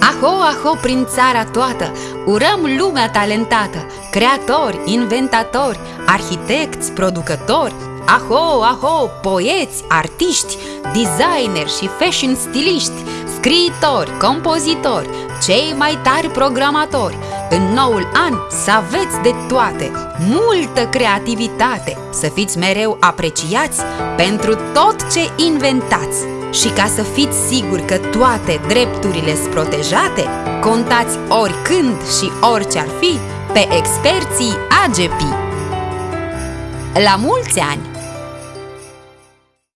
Aho, aho, prin țara toată, urăm lumea talentată, creatori, inventatori, arhitecți, producători, Aho, aho, poeți, artiști, designeri și fashion stiliști, scriitori, compozitori, cei mai tari programatori. În noul an să aveți de toate, multă creativitate, să fiți mereu apreciați pentru tot ce inventați. Și ca să fiți siguri că toate drepturile sunt protejate, contați oricând și orice ar fi pe experții AGP. La mulți ani!